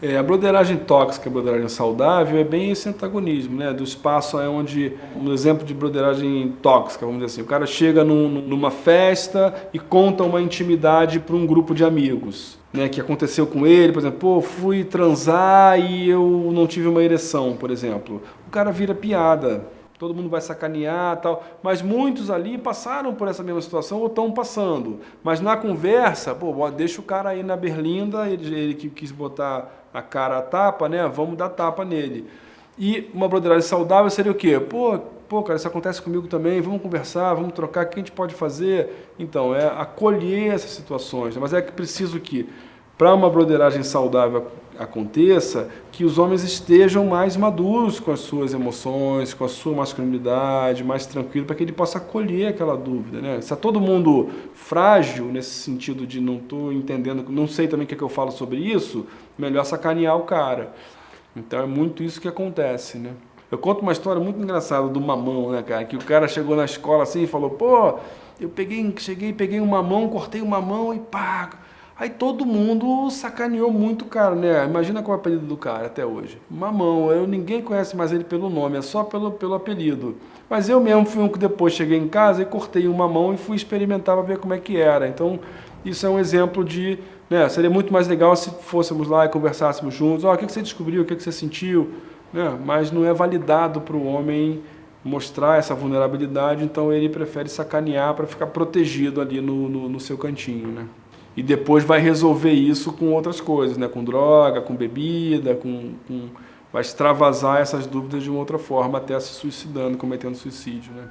É, a broderagem tóxica, a broderagem saudável, é bem esse antagonismo, né? Do espaço é onde, um exemplo de broderagem tóxica, vamos dizer assim, o cara chega num, numa festa e conta uma intimidade para um grupo de amigos, né? Que aconteceu com ele, por exemplo, pô, fui transar e eu não tive uma ereção, por exemplo. O cara vira piada, todo mundo vai sacanear tal, mas muitos ali passaram por essa mesma situação ou estão passando. Mas na conversa, pô, deixa o cara aí na berlinda, ele, ele que quis botar a cara a tapa, né? Vamos dar tapa nele. E uma broderagem saudável seria o quê? Pô, pô, cara, isso acontece comigo também, vamos conversar, vamos trocar, o que a gente pode fazer? Então, é acolher essas situações, né? mas é que preciso que, para uma broderagem saudável aconteça, que os homens estejam mais maduros com as suas emoções, com a sua masculinidade, mais tranquilo, para que ele possa acolher aquela dúvida. Né? Se está todo mundo frágil nesse sentido de não estou entendendo, não sei também o que, é que eu falo sobre isso, melhor sacanear o cara. Então é muito isso que acontece, né? Eu conto uma história muito engraçada do mamão, né, cara? Que o cara chegou na escola assim e falou, pô, eu peguei, cheguei, peguei um mamão, cortei uma mão e pá, Aí todo mundo sacaneou muito o cara, né? Imagina qual é o apelido do cara até hoje. Mamão, eu, ninguém conhece mais ele pelo nome, é só pelo, pelo apelido. Mas eu mesmo fui um que depois cheguei em casa e cortei uma mão e fui experimentar para ver como é que era. Então, isso é um exemplo de... Né, seria muito mais legal se fôssemos lá e conversássemos juntos. Oh, o que você descobriu, o que você sentiu? Né? Mas não é validado para o homem mostrar essa vulnerabilidade, então ele prefere sacanear para ficar protegido ali no, no, no seu cantinho. Né? E depois vai resolver isso com outras coisas, né? com droga, com bebida, com, com... vai extravasar essas dúvidas de uma outra forma, até se suicidando, cometendo suicídio. Né?